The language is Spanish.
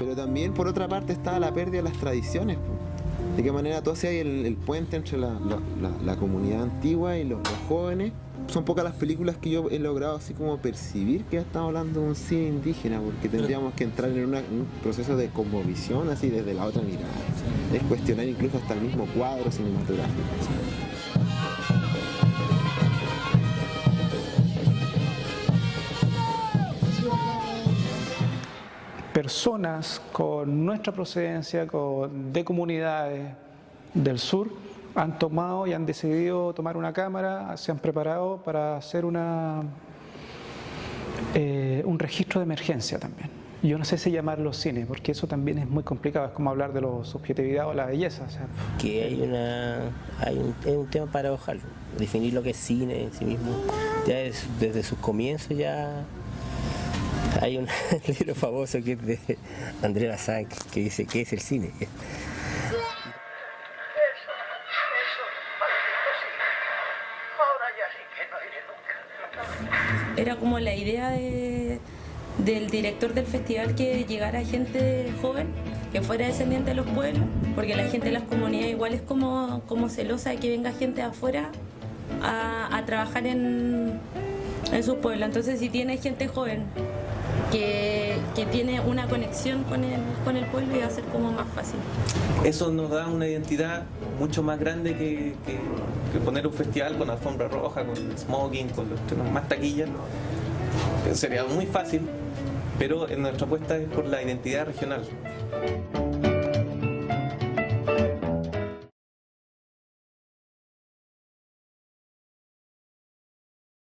Pero también, por otra parte, está la pérdida de las tradiciones. po. De qué manera tú hacías el, el puente entre la, la- la- la comunidad antigua y los, los jóvenes. Son pocas las películas que yo he logrado así como percibir que ya estamos hablando de un cine indígena, porque tendríamos que entrar en una- un proceso de cosmovisión así desde la otra mirada. Es cuestionar incluso hasta el mismo cuadro cinematográfico. Personas con nuestra procedencia, con, de comunidades del sur, han tomado y han decidido tomar una cámara, se han preparado para hacer una, eh, un registro de emergencia también. Yo no sé si llamarlo cine, porque eso también es muy complicado, es como hablar de la subjetividad o la belleza. o sea, que hay una hay un, es un tema paradojal definir lo que es cine en sí mismo ya es desde sus comienzos ya hay un libro famoso que es de André Bazin que dice qué es el cine. Era como la idea de- del director del festival que llegara gente joven, que fuera descendiente de los pueblos, porque la gente de las comunidades igual es como, como celosa de que venga gente de afuera a, a trabajar en, en sus pueblos. Entonces si tiene gente joven que, que tiene una conexión con el, con el pueblo, iba a ser como más fácil. Eso nos da una identidad mucho más grande que, que- poner un festival con alfombra roja, con smoking, con los más taquillas. Sería muy fácil, pero en nuestra apuesta es por la identidad regional.